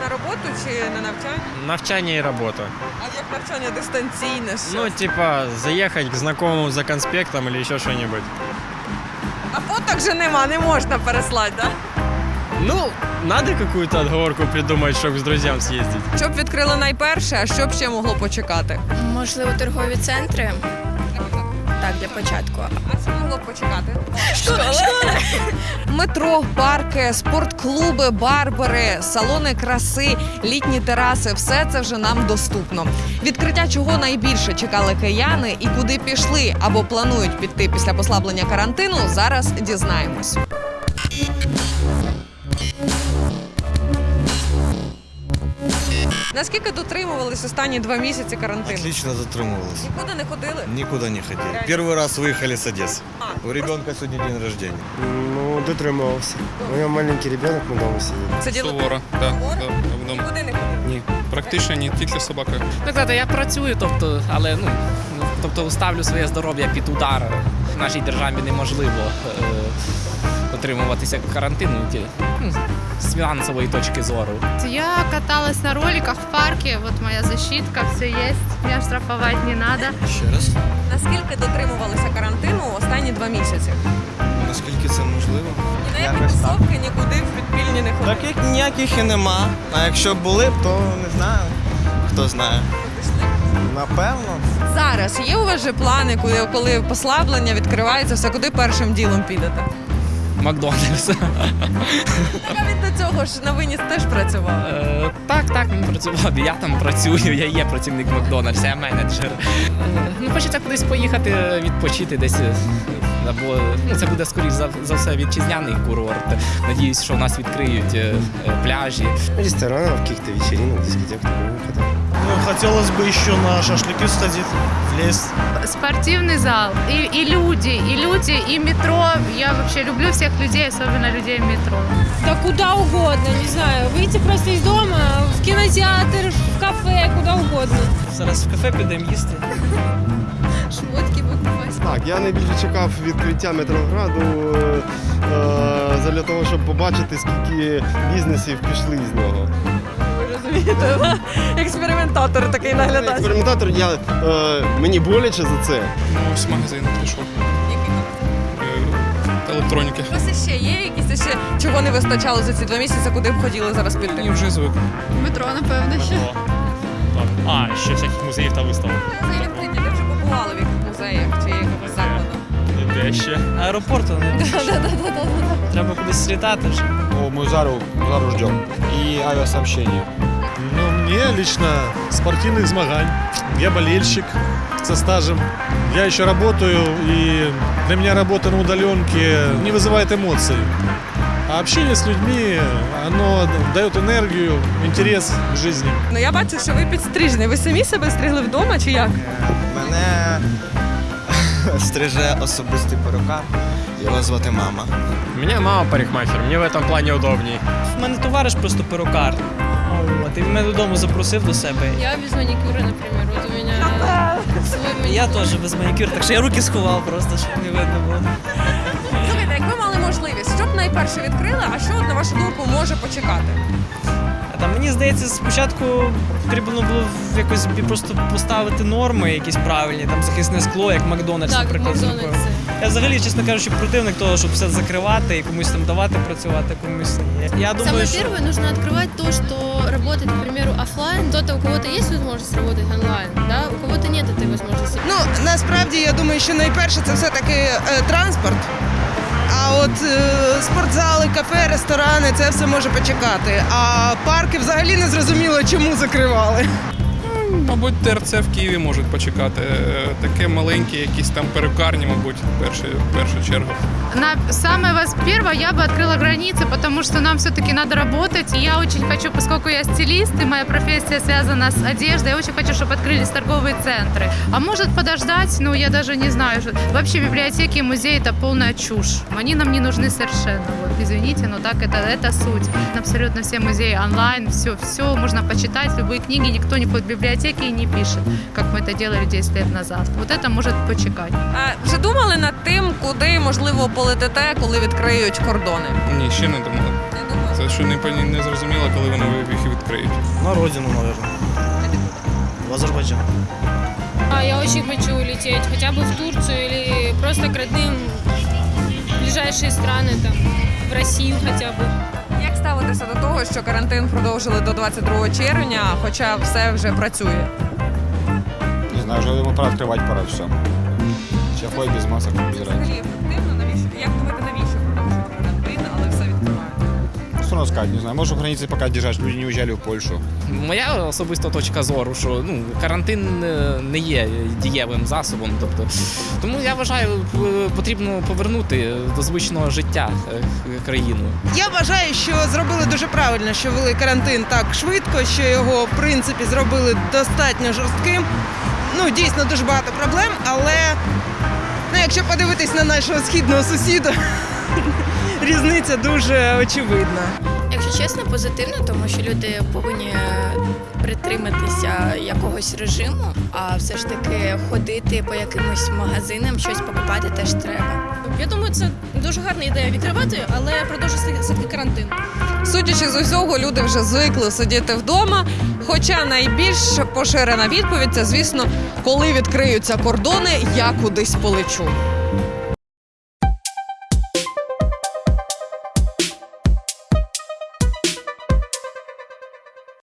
на роботу чи на навчання? Навчання і робота. А як навчання дистанційне? Що? Ну, типа, заехать к знакомому за конспектом или еще что-нибудь. А фоток же нема, не можна переслати, да? Ну, надо какую-то отговорку придумать, чтобы с друзьям съездить. Що б відкрили найперше, а що б ще могло почекати? Можливо, торгові центри. Так, для початку. А що могло б почекати? Метро, парки, спортклуби, барбери, салони краси, літні тераси все це вже нам доступно. Відкриття чого найбільше чекали кияни і куди пішли або планують піти після послаблення карантину, зараз дізнаємось. Наскільки дотримувались останні два місяці карантину? Отлично затримывалась. Нікуди не ходили? Никуда не ходили. Первый раз выехали с Одессы. А. У ребенка сегодня день рождения. Ну, дотримувався. У мене маленький ребенок, ми вдома сиділи. Сиділи Суворо, да, Суворо? да, вдома. нікуди не ходили? Ні, практично ні, тільки з собакою. Так сказати, я працюю, тобто, але ну, ну, тобто ставлю своє здоров'я під удар. В нашій державі неможливо е, дотримуватися карантину ті- ну, з фінансової точки зору. Я каталась на роликах в парке, вот моя защитка, все есть, меня штрафовать не надо. Ще раз. Наскільки дотримувалися карантину останні два місяці? Наскільки це можливо? Ні на які Якось так. тусовки, нікуди в підпільні не ходили. Таких ніяких і нема. А якщо були б, то не знаю. Хто знає. Напевно. Зараз є у вас же плани, коли, коли послаблення відкривається, все куди першим ділом підете? Макдональдс. Так а він до цього ж на виніс теж працював. Е, так, так, він працював. Я там працюю, я є працівник Макдональдса, я менеджер. Е, ну, хочеться кудись поїхати, відпочити десь. е, Або ну, це буде скоріш за, за все вітчизняний курорт. Надіюсь, що у нас відкриють е, е, пляжі. Ресторанов, каких-то вечеринок, дискотек, такого выхода Ну, хотелось бы еще на шашлыки сходить, в лес. Спортивный зал, и, и люди, и люди, и метро. Я вообще люблю всех людей, особенно людей в метро. Да куда угодно, не знаю. Выйти просто из дома, в кинотеатр, в кафе, куда угодно. Зараз в кафе підемо їсти. Шмотки покупати. Так, я найбільше чекав відкриття метрограду е, е, для того, щоб побачити, скільки бізнесів пішли з нього. Розумієте, експериментатор такий наглядач. Експериментатор, я, е, мені боляче за це. Ну, ось магазин пішов. Е, Електроніки. У вас ще є якісь ще чого не вистачало за ці два місяці, куди б хотіли зараз Ні, піти? вже звик. Метро, напевно, ще. А, ще всяких музеїв та виставок. Музеї відкриті, ви вже побували в яких музеях чи якихось закладах? Де ще? Аеропорту не треба кудись слітати вже. О, мы Зару, Зару ждем. И авиасообщение Ну, мне лично спортивных змагань. Я болельщик со стажем. Я еще работаю, и для меня работа на удаленке не вызывает эмоций. А общение с людьми, оно дает энергию, интерес к жизни. Ну я бачу, що ви підстрижені. Ви самі себе стригли вдома чи як? Мене стриже особистий перукар. Його звати мама. У меня мама парикмахер, мне в этом плане удобней. У мене товариш просто перукар. І мене додому запросив до себе. Я без маникюра, наприклад, у мене свій манікюр. Я теж без манікюр, так що я руки сховав просто, щоб не видно було. Слухайте, якби мали можливість, що б найперше відкрили, а що, на вашу думку, може почекати? А Там, мені здається, спочатку потрібно було якось бі- просто поставити норми якісь правильні, там захисне скло, як Макдональдс, Так, наприклад. зробив. Макдональдс. Я взагалі, чесно кажучи, противник того, щоб все закривати і комусь там давати працювати, комусь ні. Я думаю, Самое що первое, нужно открывать то, что работает, к примеру, офлайн. Кто-то, у кого-то есть возможность работать онлайн, да, у кого-то нет этой возможности. Ну насправді я думаю, що найперше це все таки е, транспорт. А от е, спортзали, кафе, ресторани це все може почекати. А парки взагалі не зрозуміло, чому закривали. Мабуть, ТРЦ в Києві можуть почекати. Е, Таке маленьке, якісь там перукарні, мабуть, в першу, в першу чергу. На самое вас первое я бы открыла границы, потому что нам все-таки надо работать. И я очень хочу, поскольку я стилист, и моя профессия связана с одеждой, я очень хочу, чтобы открылись торговые центры. А может подождать, ну я даже не знаю. что- Вообще библиотеки и музеи это полная чушь. Они нам не нужны совершенно. Вот, извините, но так это, это суть. Абсолютно все музеи онлайн, все, все можно почитать, любые книги, никто не ходит в библиотеки и не пишет, как мы это делали 10 лет назад. Вот это может почекать. А вже думали над тим, куди можливо полетите, коли відкриють кордони? Ні, ще не думали. Не думали. Це що не, поні- не зрозуміло, коли вони їх відкриють. На родину, наверное. В Азербайджан. А я очень хочу улететь, хотя бы в Турцию или просто к родным в ближайшие страны, там, в Россию хотя бы. Як до того, що карантин продовжили до 22 червня, хоча все вже працює? Не знаю, вже пора відкривати пора все. Ще ходить без масок, без. Взагалі ефективно, навіщо? Як думаєте, навіщо Надо сказать, не знаю. Может, границы пока держать, люди не уезжали в Польшу. Моя особиста точка зору, що ну, карантин е, не є дієвим засобом. Тобто, тому я вважаю, потрібно повернути до звичного життя е, країну. Я вважаю, що зробили дуже правильно, що ввели карантин так швидко, що його в принципі зробили достатньо жорстким. Ну, дійсно дуже багато проблем, але ну, якщо подивитись на нашого східного сусіда, різниця дуже очевидна. Якщо чесно, позитивно, тому що люди повинні притриматися якогось режиму, а все ж таки ходити по якимось магазинам, щось покупати теж треба. Я думаю, це дуже гарна ідея відкривати, але продовжити все-таки карантин. Судячи з усього, люди вже звикли сидіти вдома. Хоча найбільш поширена відповідь це, звісно, коли відкриються кордони, я кудись полечу.